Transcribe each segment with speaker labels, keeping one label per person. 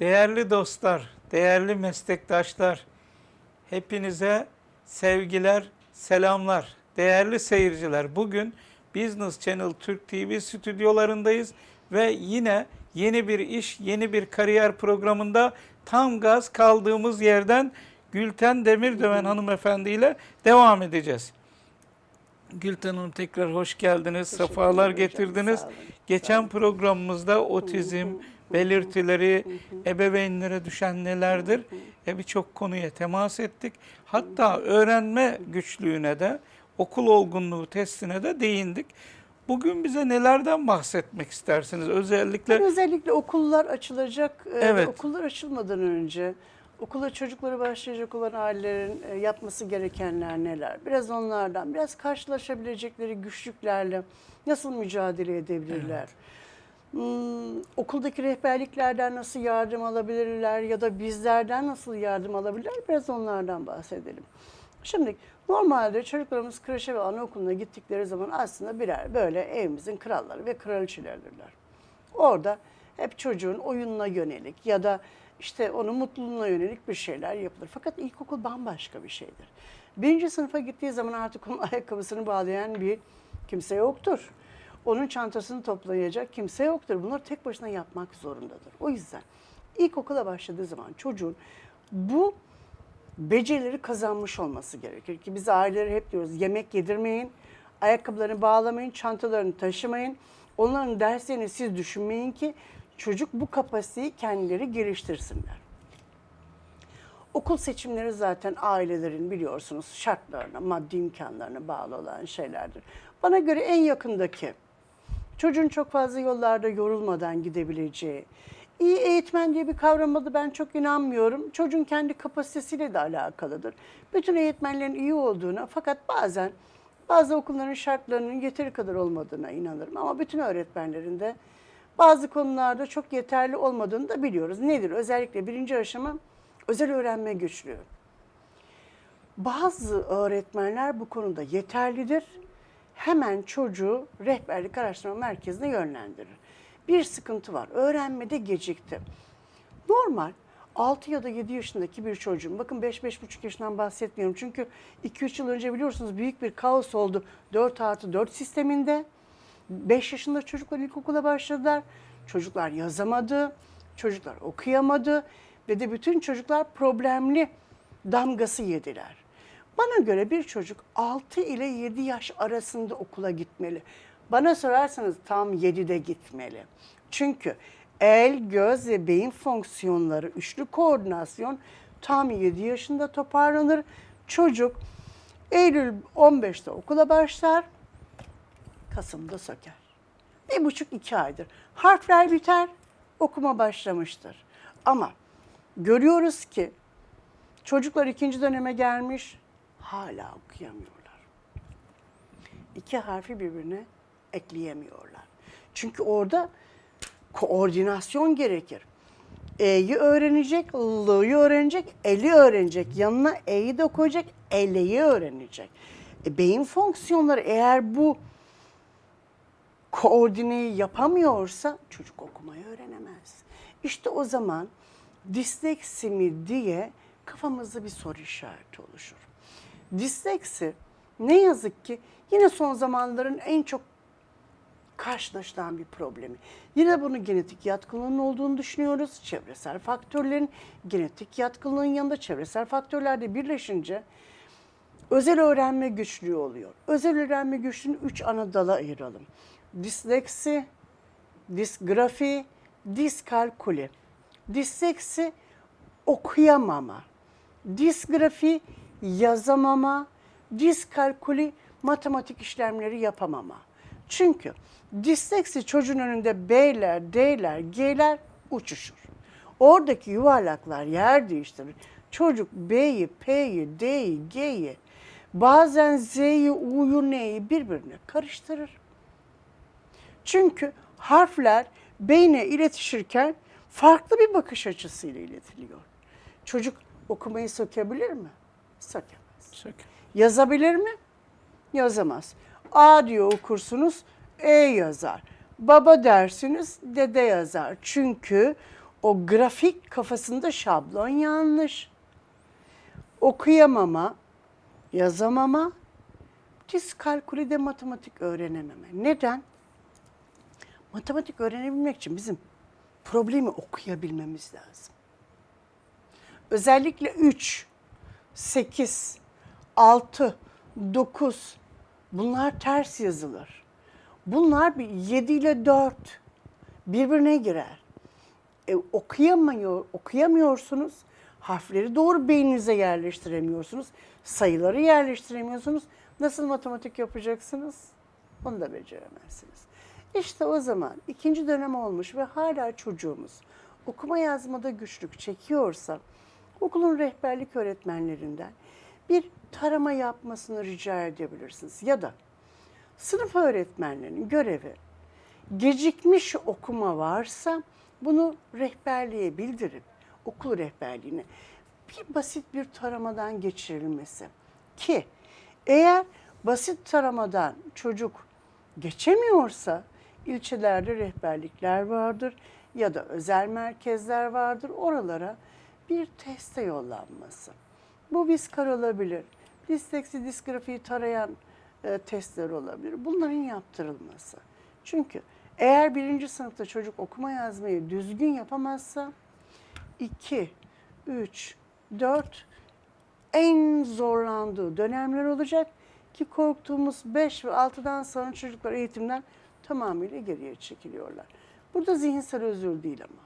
Speaker 1: Değerli dostlar, değerli meslektaşlar, hepinize sevgiler, selamlar. Değerli seyirciler, bugün Business Channel Türk TV stüdyolarındayız ve yine yeni bir iş, yeni bir kariyer programında tam gaz kaldığımız yerden Gülten Demirdöven hanımefendi ile devam edeceğiz. Gülten Hanım tekrar hoş geldiniz,
Speaker 2: Teşekkür
Speaker 1: sefalar getirdiniz. Geçen programımızda otizm, belirtileri, ebeveynlere düşen nelerdir? E birçok konuya temas ettik. Hatta öğrenme güçlüğüne de, okul olgunluğu testine de değindik. Bugün bize nelerden bahsetmek istersiniz? Özellikle
Speaker 2: Ben özellikle okullar açılacak. e,
Speaker 1: Evet.
Speaker 2: Okullar açılmadan önce okula çocukları başlayacak olan ailelerin e, yapması gerekenler neler? Biraz onlardan, biraz karşılaşabilecekleri güçlüklerle nasıl mücadele edebilirler? Hmm, okuldaki rehberliklerden nasıl yardım alabilirler ya da bizlerden nasıl yardım alabilirler? Biraz onlardan bahsedelim. Şimdi normalde çocuklarımız kreşe ve anaokuluna gittikleri zaman aslında birer böyle evimizin kralları ve kraliçeleridirler. Orada hep çocuğun oyununa yönelik ya da işte onun mutluluğuna yönelik bir şeyler yapılır. Fakat ilkokul bambaşka bir şeydir. Birinci sınıfa gittiği zaman artık onun ayakkabısını bağlayan bir kimse yoktur. Onun çantasını toplayacak kimse yoktur. Bunları tek başına yapmak zorundadır. O yüzden ilkokula başladığı zaman çocuğun bu becerileri kazanmış olması gerekir. Ki biz aileleri hep diyoruz yemek yedirmeyin, ayakkabılarını bağlamayın, çantalarını taşımayın. Onların derslerini siz düşünmeyin ki çocuk bu kapasiteyi kendileri geliştirsinler. Okul seçimleri zaten ailelerin biliyorsunuz şartlarına, maddi imkanlarına bağlı olan şeylerdir. Bana göre en yakındaki, çocuğun çok fazla yollarda yorulmadan gidebileceği, iyi eğitmen diye bir kavrama da ben çok inanmıyorum. Çocuğun kendi kapasitesiyle de alakalıdır. Bütün eğitmenlerin iyi olduğuna fakat bazen bazı okulların şartlarının yeteri kadar olmadığına inanırım. Ama bütün öğretmenlerin de bazı konularda çok yeterli olmadığını da biliyoruz. Nedir? Özellikle birinci aşama özel öğrenme güçlüğü. Bazı öğretmenler bu konuda yeterlidir. Hemen çocuğu rehberlik araştırma merkezine yönlendirir. Bir sıkıntı var. Öğrenmede gecikti. Normal 6 ya da 7 yaşındaki bir çocuğun, bakın 5-5,5 yaşından bahsetmiyorum. Çünkü 2-3 yıl önce biliyorsunuz büyük bir kaos oldu 4 artı 4 sisteminde. 5 yaşında çocuklar ilkokula başladılar. Çocuklar yazamadı, çocuklar okuyamadı ve de bütün çocuklar problemli damgası yediler. Bana göre bir çocuk 6 ile 7 yaş arasında okula gitmeli. Bana sorarsanız tam 7'de gitmeli. Çünkü el, göz ve beyin fonksiyonları, üçlü koordinasyon tam 7 yaşında toparlanır. Çocuk Eylül 15'te okula başlar, Kasım'da söker. Bir buçuk iki aydır. Harfler biter, okuma başlamıştır. Ama görüyoruz ki çocuklar ikinci döneme gelmiş, hala okuyamıyorlar. İki harfi birbirine ekleyemiyorlar. Çünkü orada koordinasyon gerekir. E'yi öğrenecek, L'yi öğrenecek, El'i öğrenecek. Yanına E'yi de koyacak, L'yi öğrenecek. E, beyin fonksiyonları eğer bu koordineyi yapamıyorsa çocuk okumayı öğrenemez. İşte o zaman disleksi mi diye kafamızda bir soru işareti oluşur. Disleksi ne yazık ki yine son zamanların en çok karşılaşılan bir problemi. Yine bunun genetik yatkınlığının olduğunu düşünüyoruz. Çevresel faktörlerin genetik yatkınlığın yanında çevresel faktörler de birleşince özel öğrenme güçlüğü oluyor. Özel öğrenme güçlüğünü üç ana dala ayıralım. Disleksi, disgrafi, diskalkuli. Disleksi okuyamama. Disgrafi yazamama. Diskalkuli matematik işlemleri yapamama. Çünkü disleksi çocuğun önünde B'ler, D'ler, G'ler uçuşur. Oradaki yuvarlaklar yer değiştirir. Çocuk B'yi, P'yi, D'yi, G'yi, bazen Z'yi, U'yu, N'yi birbirine karıştırır. Çünkü harfler beyne iletişirken farklı bir bakış açısıyla iletiliyor. Çocuk okumayı sökebilir mi? Sökemez.
Speaker 1: Söker.
Speaker 2: Yazabilir mi? Yazamaz. A diyor okursunuz, E yazar. Baba dersiniz, dede yazar. Çünkü O grafik kafasında şablon yanlış. Okuyamama, yazamama, diskalkulide matematik öğrenememe. Neden? Matematik öğrenebilmek için bizim problemi okuyabilmemiz lazım. Özellikle 3, 8, 6, 9 bunlar ters yazılır. Bunlar bir 7 ile 4 birbirine girer. E, okuyamıyor, okuyamıyorsunuz. Harfleri doğru beyninize yerleştiremiyorsunuz. Sayıları yerleştiremiyorsunuz. Nasıl matematik yapacaksınız? Onu da beceremezsiniz. İşte o zaman ikinci dönem olmuş ve hala çocuğumuz okuma yazmada güçlük çekiyorsa okulun rehberlik öğretmenlerinden bir tarama yapmasını rica edebilirsiniz. Ya da sınıf öğretmenlerinin görevi gecikmiş okuma varsa bunu rehberliğe bildirip okul rehberliğine bir basit bir taramadan geçirilmesi. Ki eğer basit taramadan çocuk geçemiyorsa ilçelerde rehberlikler vardır ya da özel merkezler vardır. Oralara bir teste yollanması. Bu viskar olabilir. Disleksi, disgrafiyi tarayan e, testler olabilir. Bunların yaptırılması. Çünkü eğer birinci sınıfta çocuk okuma yazmayı düzgün yapamazsa 2, 3, 4 en zorlandığı dönemler olacak ki korktuğumuz 5 ve 6'dan sonra çocuklar eğitimden tamamıyla geriye çekiliyorlar. Burada zihinsel özür değil ama.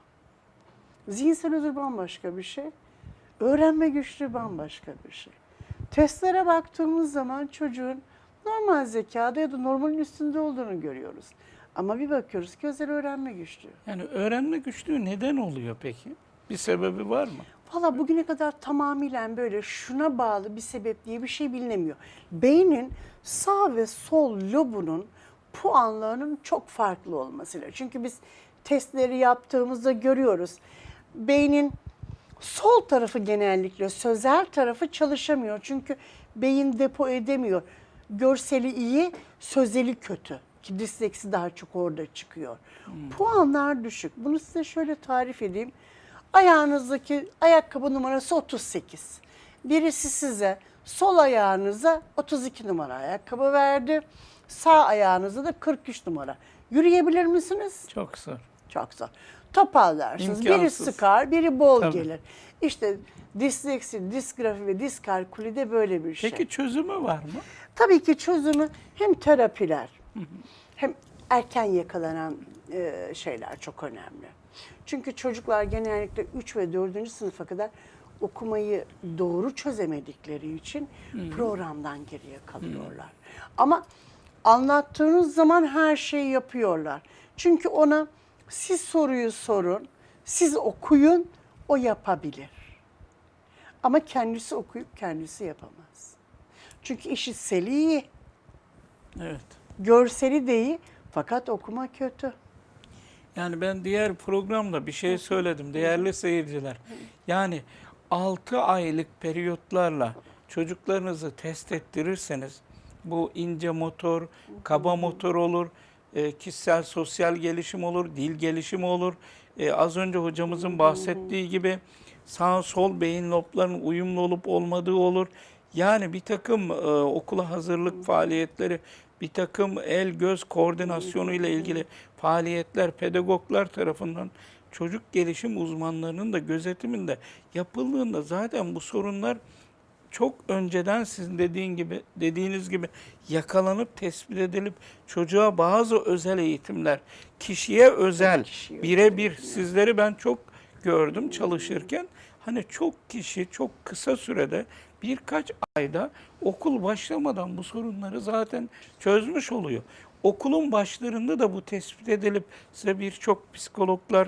Speaker 2: Zihinsel özür bambaşka bir şey. Öğrenme güçlüğü bambaşka bir şey. Testlere baktığımız zaman çocuğun normal zekada ya da normalin üstünde olduğunu görüyoruz. Ama bir bakıyoruz ki özel öğrenme güçlüğü.
Speaker 1: Yani öğrenme güçlüğü neden oluyor peki? Bir sebebi var mı?
Speaker 2: Valla bugüne kadar tamamıyla böyle şuna bağlı bir sebep diye bir şey bilinemiyor. Beynin sağ ve sol lobunun puanlarının çok farklı olmasıyla. Çünkü biz testleri yaptığımızda görüyoruz. Beynin sol tarafı genellikle sözel tarafı çalışamıyor. Çünkü beyin depo edemiyor. Görseli iyi, sözeli kötü. Ki disleksi daha çok orada çıkıyor. Puanlar düşük. Bunu size şöyle tarif edeyim. Ayağınızdaki ayakkabı numarası 38. Birisi size sol ayağınıza 32 numara ayakkabı verdi. Sağ ayağınıza da 43 numara. Yürüyebilir misiniz?
Speaker 1: Çok zor.
Speaker 2: Çok zor. Toparlarsınız. Biri
Speaker 1: İmkansız.
Speaker 2: sıkar, biri bol
Speaker 1: Tabii.
Speaker 2: gelir. İşte disleksi, disgrafi ve diskalkuli de böyle bir şey.
Speaker 1: Peki çözümü var mı?
Speaker 2: Tabii ki çözümü hem terapiler hem erken yakalanan e, şeyler çok önemli. Çünkü çocuklar genellikle 3 ve 4. sınıfa kadar okumayı doğru çözemedikleri için programdan geriye kalıyorlar. Ama anlattığınız zaman her şeyi yapıyorlar. Çünkü ona siz soruyu sorun, siz okuyun, o yapabilir. Ama kendisi okuyup kendisi yapamaz. Çünkü işitseli iyi,
Speaker 1: Evet.
Speaker 2: görseli de iyi fakat okuma kötü.
Speaker 1: Yani ben diğer programda bir şey söyledim değerli seyirciler. Yani 6 aylık periyotlarla çocuklarınızı test ettirirseniz bu ince motor, kaba motor olur, e, kişisel sosyal gelişim olur, dil gelişimi olur. E, az önce hocamızın bahsettiği gibi sağ sol beyin loblarının uyumlu olup olmadığı olur. Yani bir takım e, okula hazırlık faaliyetleri, bir takım el göz koordinasyonu ile ilgili faaliyetler pedagoglar tarafından çocuk gelişim uzmanlarının da gözetiminde yapıldığında zaten bu sorunlar çok önceden sizin dediğin gibi dediğiniz gibi yakalanıp tespit edilip çocuğa bazı özel eğitimler, kişiye özel, birebir sizleri ben çok gördüm çalışırken. Hani çok kişi çok kısa sürede birkaç ayda okul başlamadan bu sorunları zaten çözmüş oluyor. Okulun başlarında da bu tespit edilip size birçok psikologlar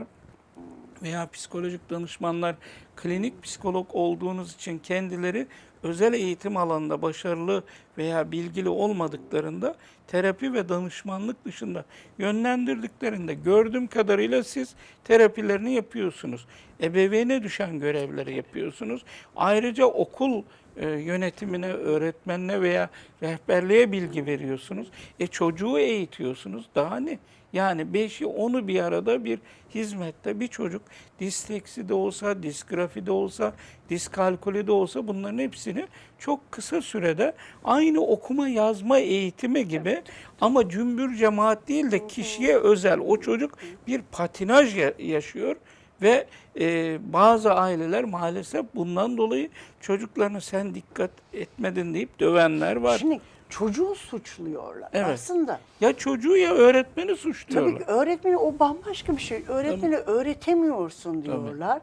Speaker 1: veya psikolojik danışmanlar klinik psikolog olduğunuz için kendileri özel eğitim alanında başarılı veya bilgili olmadıklarında terapi ve danışmanlık dışında yönlendirdiklerinde gördüğüm kadarıyla siz terapilerini yapıyorsunuz. Ebeveyne düşen görevleri yapıyorsunuz. Ayrıca okul e, yönetimine, öğretmenine veya rehberliğe bilgi veriyorsunuz. E çocuğu eğitiyorsunuz. Daha ne? Yani beşi onu bir arada bir hizmette bir çocuk disleksi de olsa, disgrafi de olsa, diskalkülü de olsa bunların hepsini çok kısa sürede aynı okuma yazma eğitimi gibi ama cümbür cemaat değil de kişiye özel o çocuk bir patinaj ya- yaşıyor ve e, bazı aileler maalesef bundan dolayı çocuklarına sen dikkat etmedin deyip dövenler var.
Speaker 2: Şimdi çocuğu suçluyorlar.
Speaker 1: Evet.
Speaker 2: Aslında
Speaker 1: ya çocuğu ya öğretmeni
Speaker 2: tabii
Speaker 1: suçluyorlar.
Speaker 2: ki öğretmeni o bambaşka bir şey. Öğretmeni öğretemiyorsun diyorlar.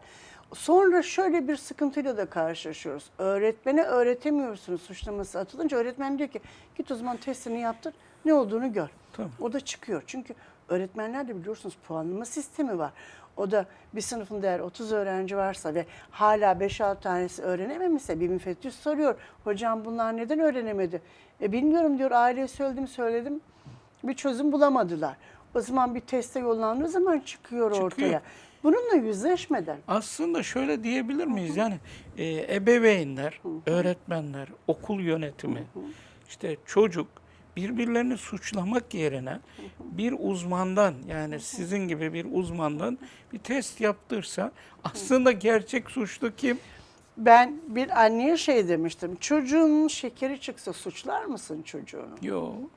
Speaker 2: Sonra şöyle bir sıkıntıyla da karşılaşıyoruz. Öğretmene öğretemiyorsunuz suçlaması atılınca öğretmen diyor ki git o zaman testini yaptır ne olduğunu gör.
Speaker 1: Tamam.
Speaker 2: O da çıkıyor. Çünkü öğretmenlerde biliyorsunuz puanlama sistemi var. O da bir sınıfında eğer 30 öğrenci varsa ve hala 5-6 tanesi öğrenememişse bir müfettiş soruyor. Hocam bunlar neden öğrenemedi? E bilmiyorum diyor aileye söyledim söyledim bir çözüm bulamadılar. O zaman bir teste yollandığı zaman çıkıyor,
Speaker 1: Çıkıyor.
Speaker 2: ortaya. Bununla yüzleşmeden
Speaker 1: Aslında şöyle diyebilir miyiz? Yani e, ebeveynler, öğretmenler, okul yönetimi, işte çocuk birbirlerini suçlamak yerine bir uzmandan yani sizin gibi bir uzmandan bir test yaptırsa aslında gerçek suçlu kim?
Speaker 2: ben bir anneye şey demiştim. Çocuğunun şekeri çıksa suçlar mısın çocuğunu?
Speaker 1: Yok.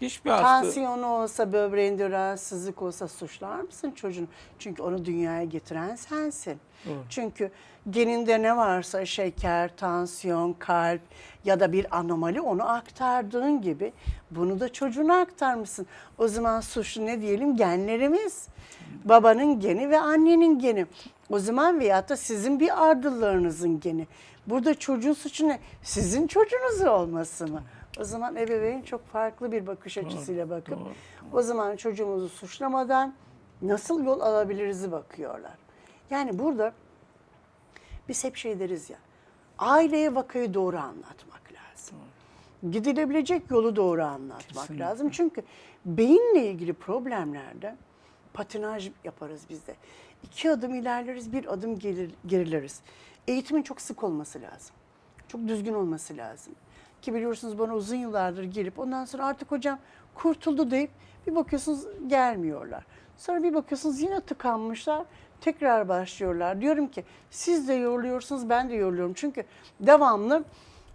Speaker 1: Hiçbir hasta.
Speaker 2: Tansiyonu olsa, böbreğinde rahatsızlık olsa suçlar mısın çocuğunu? Çünkü onu dünyaya getiren sensin.
Speaker 1: Doğru.
Speaker 2: Çünkü geninde ne varsa şeker, tansiyon, kalp ya da bir anomali onu aktardığın gibi bunu da çocuğuna aktarmışsın. O zaman suçlu ne diyelim? Genlerimiz. Babanın geni ve annenin geni. O zaman veyahut da sizin bir ardıllarınızın geni. Burada çocuğun suçu ne? Sizin çocuğunuz olması mı? O zaman ebeveyn çok farklı bir bakış açısıyla bakıp
Speaker 1: doğru.
Speaker 2: o zaman çocuğumuzu suçlamadan nasıl yol alabiliriz'i bakıyorlar. Yani burada biz hep şey deriz ya, aileye vakayı doğru anlatmak lazım. Gidilebilecek yolu doğru anlatmak
Speaker 1: Kesinlikle.
Speaker 2: lazım. Çünkü beyinle ilgili problemlerde patinaj yaparız biz de. İki adım ilerleriz, bir adım gelir, gerileriz. Eğitimin çok sık olması lazım. Çok düzgün olması lazım. Ki biliyorsunuz bana uzun yıllardır gelip ondan sonra artık hocam kurtuldu deyip bir bakıyorsunuz gelmiyorlar. Sonra bir bakıyorsunuz yine tıkanmışlar. Tekrar başlıyorlar. Diyorum ki siz de yoruluyorsunuz ben de yoruluyorum. Çünkü devamlı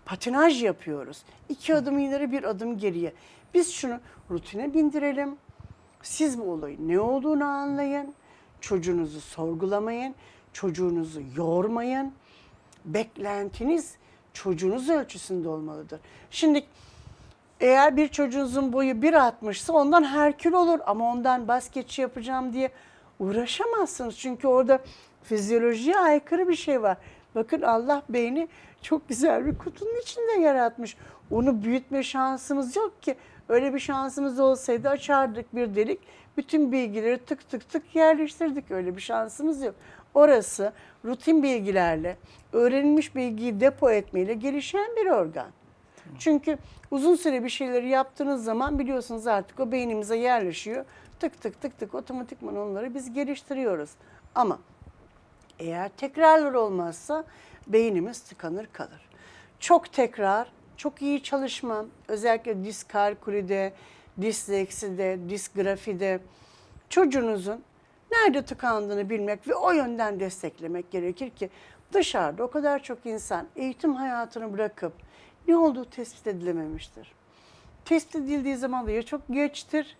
Speaker 2: patinaj yapıyoruz. İki adım ileri bir adım geriye. Biz şunu rutine bindirelim. Siz bu olayın ne olduğunu anlayın. Çocuğunuzu sorgulamayın. Çocuğunuzu yormayın. Beklentiniz çocuğunuz ölçüsünde olmalıdır. Şimdi eğer bir çocuğunuzun boyu 1.60'sa ondan herkül olur ama ondan basketçi yapacağım diye uğraşamazsınız. Çünkü orada fizyolojiye aykırı bir şey var. Bakın Allah beyni çok güzel bir kutunun içinde yaratmış. Onu büyütme şansımız yok ki. Öyle bir şansımız olsaydı açardık bir delik. Bütün bilgileri tık tık tık yerleştirdik. Öyle bir şansımız yok. Orası rutin bilgilerle, öğrenilmiş bilgiyi depo etmeyle gelişen bir organ. Çünkü uzun süre bir şeyleri yaptığınız zaman biliyorsunuz artık o beynimize yerleşiyor. Tık tık tık tık otomatikman onları biz geliştiriyoruz. Ama eğer tekrarlar olmazsa beynimiz tıkanır kalır. Çok tekrar, çok iyi çalışma, özellikle diskalkülide, dislekside, disgrafide çocuğunuzun nerede tıkandığını bilmek ve o yönden desteklemek gerekir ki dışarıda o kadar çok insan eğitim hayatını bırakıp ne olduğu tespit edilememiştir. Tespit edildiği zaman da ya çok geçtir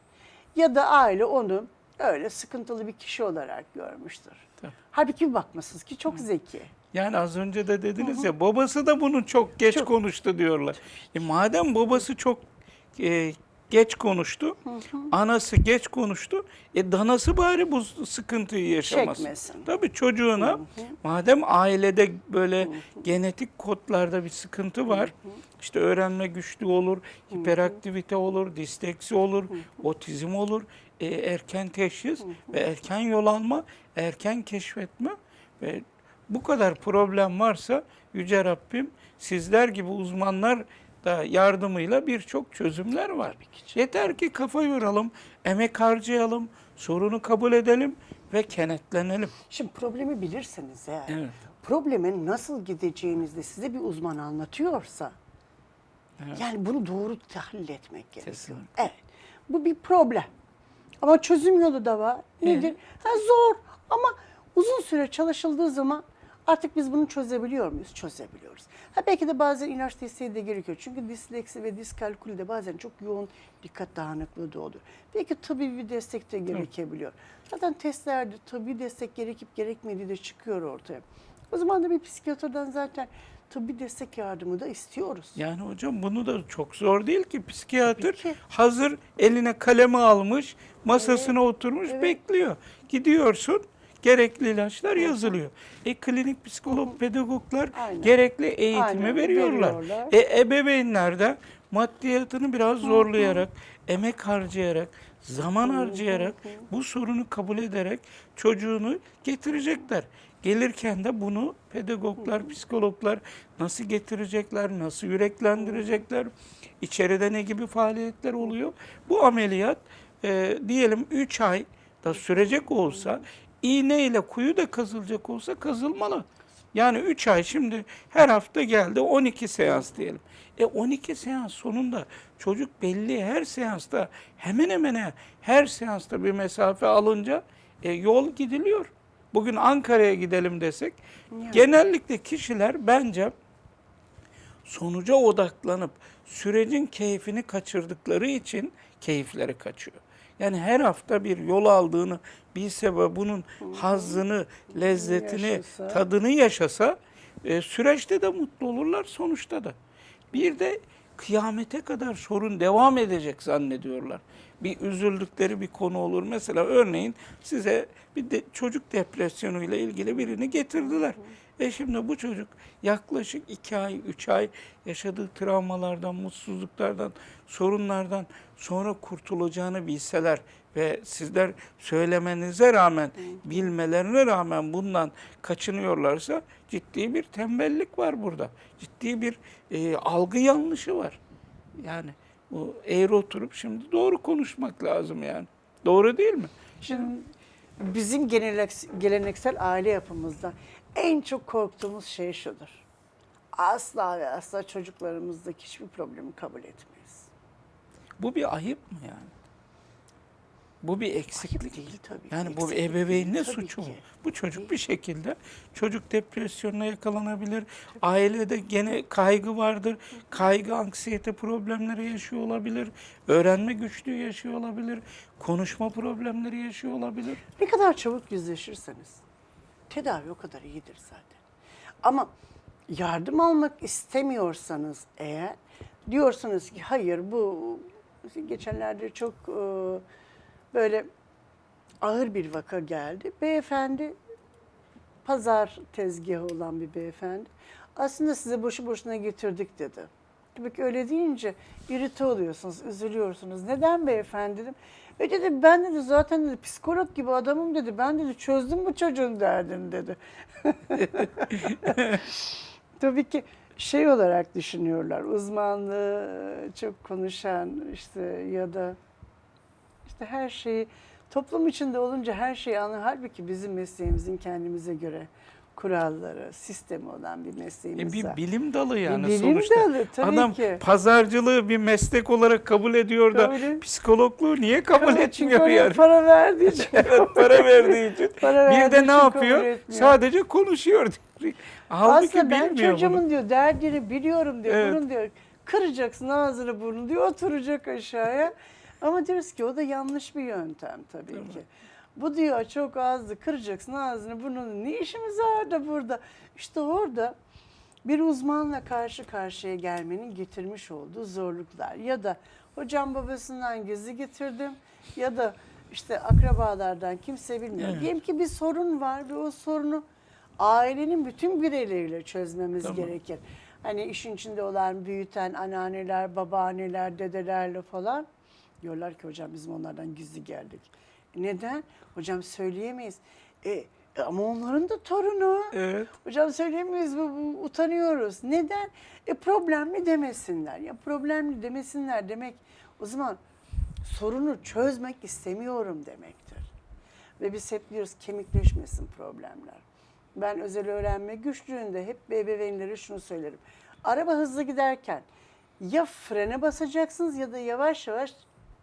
Speaker 2: ya da aile onu öyle sıkıntılı bir kişi olarak görmüştür.
Speaker 1: Tabii.
Speaker 2: Halbuki bir bakmasınız ki çok zeki.
Speaker 1: Yani az önce de dediniz ya babası da bunu çok geç
Speaker 2: Çok.
Speaker 1: konuştu diyorlar. E madem babası çok e, geç konuştu, anası geç konuştu, e danası bari bu sıkıntıyı yaşamasın.
Speaker 2: Çekmesin.
Speaker 1: Tabii çocuğuna madem ailede böyle genetik kodlarda bir sıkıntı var, işte öğrenme güçlüğü olur, hiperaktivite olur, disleksi olur, otizm olur, e, erken teşhis ve erken yol alma, erken keşfetme ve bu kadar problem varsa Yüce Rabbim sizler gibi uzmanlar da yardımıyla birçok çözümler var. Yeter ki kafa yoralım, emek harcayalım, sorunu kabul edelim ve kenetlenelim.
Speaker 2: Şimdi problemi bilirseniz eğer,
Speaker 1: Evet.
Speaker 2: problemin nasıl gideceğinizi de size bir uzman anlatıyorsa, yani bunu doğru tahlil etmek gerekiyor.
Speaker 1: Kesinlikle.
Speaker 2: Evet, bu bir problem. Ama çözüm yolu da var. Nedir? Ha, zor ama uzun süre çalışıldığı zaman artık biz bunu çözebiliyor muyuz? Çözebiliyoruz. Ha, belki de bazen inanç desteği de gerekiyor. Çünkü disleksi ve diskalkülü de bazen çok yoğun dikkat dağınıklığı da oluyor. Belki tıbbi bir destek de gerekebiliyor. Zaten testlerde tıbbi destek gerekip gerekmediği de çıkıyor ortaya. O zaman da bir psikiyatrdan zaten tıbbi destek yardımı da istiyoruz.
Speaker 1: Yani hocam bunu da çok zor değil ki psikiyatr
Speaker 2: Tabii ki.
Speaker 1: hazır eline kalemi almış, masasına oturmuş
Speaker 2: evet.
Speaker 1: bekliyor. Gidiyorsun gerekli ilaçlar yazılıyor. E klinik psikolog, pedagoglar
Speaker 2: Aynen.
Speaker 1: gerekli eğitimi
Speaker 2: Aynen,
Speaker 1: veriyorlar.
Speaker 2: veriyorlar.
Speaker 1: E ebeveynler de maddiyatını biraz zorlayarak, emek harcayarak, zaman harcayarak, bu sorunu kabul ederek çocuğunu getirecekler. Gelirken de bunu pedagoglar, psikologlar nasıl getirecekler, nasıl yüreklendirecekler, içeride ne gibi faaliyetler oluyor. Bu ameliyat e, diyelim 3 ay da sürecek olsa, iğne ile kuyu da kazılacak olsa kazılmalı. Yani 3 ay şimdi her hafta geldi 12 seans diyelim. E 12 seans sonunda çocuk belli her seansta hemen hemen her seansta bir mesafe alınca e, yol gidiliyor. Bugün Ankara'ya gidelim desek genellikle kişiler bence sonuca odaklanıp sürecin keyfini kaçırdıkları için keyifleri kaçıyor. Yani her hafta bir yol aldığını bilse ve bunun hazzını, lezzetini,
Speaker 2: Yaşasa.
Speaker 1: tadını yaşasa e, süreçte de mutlu olurlar sonuçta da. Bir de kıyamete kadar sorun devam edecek zannediyorlar. Bir üzüldükleri bir konu olur. Mesela örneğin size bir de çocuk depresyonuyla ilgili birini getirdiler. E şimdi bu çocuk yaklaşık iki ay, üç ay yaşadığı travmalardan, mutsuzluklardan, sorunlardan sonra kurtulacağını bilseler ve sizler söylemenize rağmen, bilmelerine rağmen bundan kaçınıyorlarsa ciddi bir tembellik var burada. Ciddi bir e, algı yanlışı var. Yani bu eğri oturup şimdi doğru konuşmak lazım yani. Doğru değil mi?
Speaker 2: Şimdi bizim gelenek- geleneksel aile yapımızda en çok korktuğumuz şey şudur. Asla ve asla çocuklarımızdaki hiçbir problemi kabul etmeyiz.
Speaker 1: Bu bir ayıp mı yani? Bu bir eksiklik.
Speaker 2: Ayıp değil tabii.
Speaker 1: Yani bu
Speaker 2: eksiklik
Speaker 1: ebeveyn ne
Speaker 2: değil tabii
Speaker 1: suçu mu? Bu çocuk bir şekilde çocuk depresyonuna yakalanabilir. Ailede gene kaygı vardır. Kaygı, anksiyete problemleri yaşıyor olabilir. Öğrenme güçlüğü yaşıyor olabilir. Konuşma problemleri yaşıyor olabilir.
Speaker 2: Ne kadar çabuk yüzleşirseniz tedavi o kadar iyidir zaten. Ama yardım almak istemiyorsanız eğer diyorsunuz ki hayır bu geçenlerde çok e, böyle ağır bir vaka geldi. Beyefendi pazar tezgahı olan bir beyefendi. Aslında size boşu boşuna getirdik dedi. Tabii ki öyle deyince irite oluyorsunuz, üzülüyorsunuz. Neden beyefendi dedim. E dedi ben dedi zaten dedi psikolog gibi adamım dedi. Ben dedi çözdüm bu çocuğun derdini dedi. Tabii ki şey olarak düşünüyorlar. Uzmanlığı çok konuşan işte ya da işte her şeyi toplum içinde olunca her şeyi anlar. Halbuki bizim mesleğimizin kendimize göre kuralları, sistemi olan bir
Speaker 1: E
Speaker 2: mesleğimiz
Speaker 1: bir
Speaker 2: var.
Speaker 1: bilim dalı yani
Speaker 2: bilim
Speaker 1: sonuçta.
Speaker 2: dalı, tabii
Speaker 1: Adam
Speaker 2: ki.
Speaker 1: pazarcılığı bir meslek olarak kabul ediyor da
Speaker 2: Kabul-
Speaker 1: psikologluğu niye kabul
Speaker 2: çünkü
Speaker 1: etmiyor yani?
Speaker 2: para verdiği için.
Speaker 1: Evet para verdiği için.
Speaker 2: Para
Speaker 1: bir de ne
Speaker 2: kabul
Speaker 1: yapıyor? Sadece konuşuyor. Halbuki
Speaker 2: Aslında ben çocuğumun
Speaker 1: bunu.
Speaker 2: diyor derdini biliyorum diyor.
Speaker 1: Evet.
Speaker 2: Bunun diyor kıracaksın ağzını burnunu diyor oturacak aşağıya. Ama diyoruz ki o da yanlış bir yöntem tabii ki. Bu diyor çok azdı kıracaksın ağzını burnunu. Ne işimiz var da burada? İşte orada bir uzmanla karşı karşıya gelmenin getirmiş olduğu zorluklar. Ya da hocam babasından gizli getirdim ya da işte akrabalardan kimse bilmiyor.
Speaker 1: Evet.
Speaker 2: Diyelim ki bir sorun var ve o sorunu ailenin bütün bireyleriyle çözmemiz
Speaker 1: Tamam.
Speaker 2: gerekir. Hani işin içinde olan büyüten anneanneler, babaanneler, dedelerle falan diyorlar ki hocam bizim onlardan gizli geldik. Neden? Hocam söyleyemeyiz. E, ama onların da torunu.
Speaker 1: Evet.
Speaker 2: Hocam söyleyemeyiz bu, bu utanıyoruz. Neden? E problemli demesinler. Ya problemli demesinler demek o zaman sorunu çözmek istemiyorum demektir. Ve biz hep diyoruz kemikleşmesin problemler. Ben özel öğrenme güçlüğünde hep ebeveynlere şunu söylerim. Araba hızlı giderken ya frene basacaksınız ya da yavaş yavaş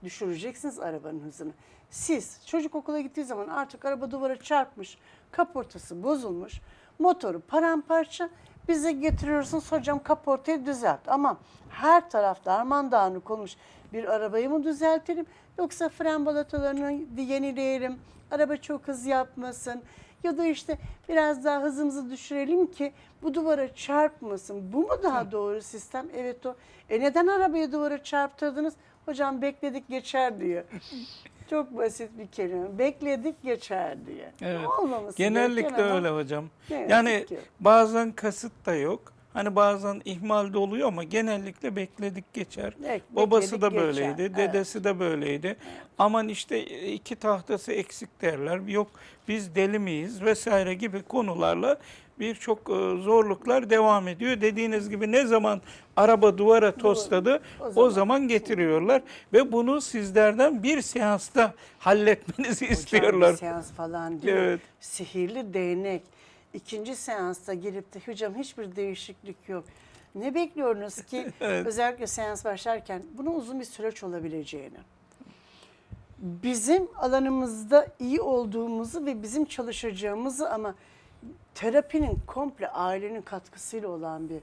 Speaker 2: düşüreceksiniz arabanın hızını. Siz çocuk okula gittiği zaman artık araba duvara çarpmış, kaportası bozulmuş, motoru paramparça bize getiriyorsunuz hocam kaportayı düzelt. Ama her tarafta arman dağınık olmuş bir arabayı mı düzeltelim yoksa fren balatalarını yenileyelim, araba çok hız yapmasın ya da işte biraz daha hızımızı düşürelim ki bu duvara çarpmasın. Bu mu daha doğru sistem? Evet o. E neden arabayı duvara çarptırdınız? Hocam bekledik geçer diyor. Çok basit bir kelime. Bekledik geçer diye.
Speaker 1: Evet.
Speaker 2: Olmaması
Speaker 1: Genellikle öyle hocam. Yani
Speaker 2: ki.
Speaker 1: bazen kasıt da yok. Hani bazen ihmal de oluyor ama genellikle bekledik geçer.
Speaker 2: Evet,
Speaker 1: Babası da
Speaker 2: bekledik
Speaker 1: böyleydi,
Speaker 2: geçer.
Speaker 1: dedesi de böyleydi. Aman işte iki tahtası eksik derler. Yok biz deli miyiz vesaire gibi konularla birçok e, zorluklar devam ediyor. Dediğiniz gibi ne zaman araba duvara tosladı
Speaker 2: o
Speaker 1: o
Speaker 2: zaman.
Speaker 1: zaman getiriyorlar ve bunu sizlerden bir seansta halletmenizi
Speaker 2: Hocam
Speaker 1: istiyorlar.
Speaker 2: bir seans falan değil.
Speaker 1: Evet.
Speaker 2: Sihirli değnek. İkinci seansta gelip de hocam hiçbir değişiklik yok. Ne bekliyorsunuz ki
Speaker 1: Evet.
Speaker 2: özellikle seans başlarken bunun uzun bir süreç olabileceğini. Bizim alanımızda iyi olduğumuzu ve bizim çalışacağımızı ama terapinin komple ailenin katkısıyla olan bir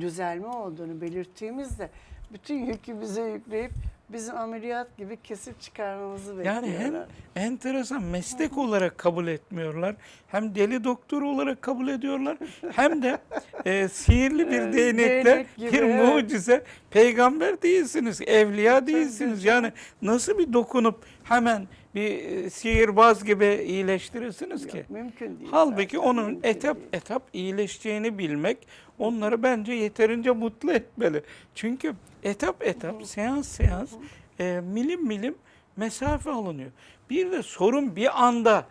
Speaker 2: düzelme olduğunu belirttiğimizde bütün yükü bize yükleyip bizim ameliyat gibi kesip çıkarmamızı bekliyorlar.
Speaker 1: Yani hem enteresan meslek olarak kabul etmiyorlar, hem deli doktor olarak kabul ediyorlar, hem de e, sihirli bir değnekle
Speaker 2: değnek gibi,
Speaker 1: bir
Speaker 2: evet.
Speaker 1: Peygamber değilsiniz, evliya değilsiniz. Yani nasıl bir dokunup hemen bir e, sihirbaz gibi iyileştirirsiniz ki?
Speaker 2: Yok, mümkün değil.
Speaker 1: Halbuki
Speaker 2: zaten,
Speaker 1: onun
Speaker 2: mümkün
Speaker 1: etap
Speaker 2: değil.
Speaker 1: etap iyileşeceğini bilmek onları bence yeterince mutlu etmeli. Çünkü etap etap, seans seans, e, milim milim mesafe alınıyor. Bir de sorun bir anda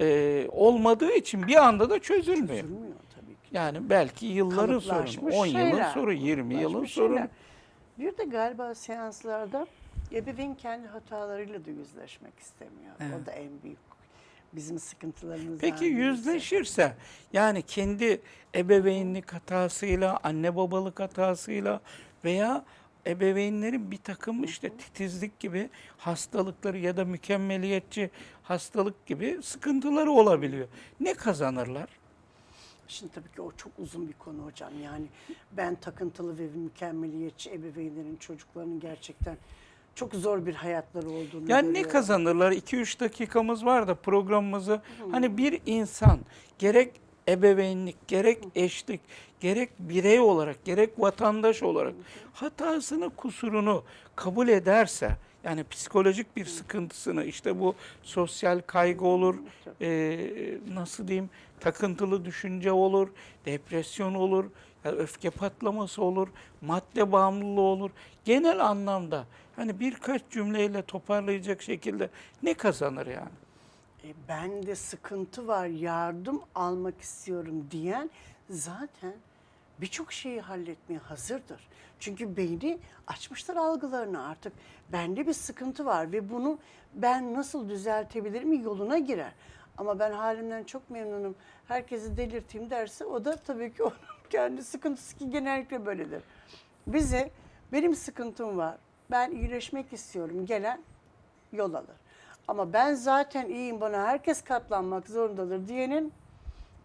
Speaker 1: e, olmadığı için bir anda da çözülmüyor.
Speaker 2: Çözülmüyor tabii ki.
Speaker 1: Yani belki yılların sorunu,
Speaker 2: Kalıplaşmış
Speaker 1: 10 yılın
Speaker 2: şeyler,
Speaker 1: sorunu, 20 yılın sorunu.
Speaker 2: Bir de galiba seanslarda ebeveyn kendi hatalarıyla da yüzleşmek istemiyor.
Speaker 1: Evet.
Speaker 2: O da en büyük bizim sıkıntılarımızdan
Speaker 1: Peki yüzleşirse yani kendi ebeveynlik hatasıyla, anne babalık hatasıyla veya ebeveynlerin bir takım işte titizlik gibi hastalıkları ya da mükemmeliyetçi hastalık gibi sıkıntıları olabiliyor. Ne kazanırlar?
Speaker 2: Şimdi tabii ki o çok uzun bir konu hocam. Yani ben takıntılı ve mükemmeliyetçi ebeveynlerin çocuklarının gerçekten çok zor bir hayatları olduğunu
Speaker 1: Yani ne
Speaker 2: görüyorum.
Speaker 1: kazanırlar? 2-3 dakikamız var da programımızı. Hani bir insan gerek ebeveynlik, gerek eşlik, gerek birey olarak, gerek vatandaş olarak hatasını, kusurunu kabul ederse yani psikolojik bir sıkıntısını işte bu sosyal kaygı olur, eee, nasıl diyeyim takıntılı düşünce olur, depresyon olur, ya öfke patlaması olur, madde bağımlılığı olur. Genel anlamda hani birkaç cümleyle toparlayacak şekilde ne kazanır yani?
Speaker 2: E, bende sıkıntı var, yardım almak istiyorum diyen zaten birçok şeyi halletmeye hazırdır. Çünkü beyni açmışlar algılarını artık. Bende bir sıkıntı var ve bunu ben nasıl düzeltebilirim yoluna girer. Ama ben halimden çok memnunum. Herkesi delirteyim derse o da tabii ki onun kendi sıkıntısı ki genellikle böyledir. Bize benim sıkıntım var. Ben iyileşmek istiyorum. Gelen yol alır. Ama ben zaten iyiyim bana herkes katlanmak zorundadır diyenin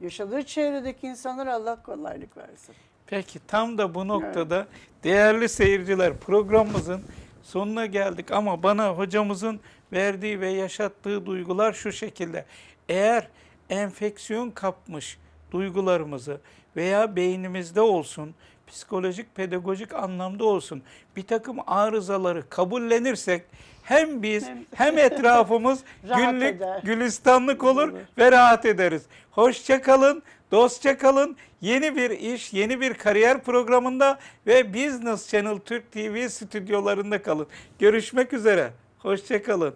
Speaker 2: yaşadığı çevredeki insanlara Allah kolaylık versin.
Speaker 1: Peki tam da bu noktada değerli seyirciler programımızın sonuna geldik ama bana hocamızın verdiği ve yaşattığı duygular şu şekilde. Eğer enfeksiyon kapmış duygularımızı veya beynimizde olsun, psikolojik, pedagojik anlamda olsun bir takım arızaları kabullenirsek hem biz
Speaker 2: Hem-
Speaker 1: hem etrafımız günlük
Speaker 2: eder.
Speaker 1: gülistanlık olur
Speaker 2: Olur.
Speaker 1: ve rahat ederiz. Hoşça kalın, dostça kalın. Yeni bir iş, yeni bir kariyer programında ve Business Channel Türk TV stüdyolarında kalın. Görüşmek üzere. Hoşça kalın.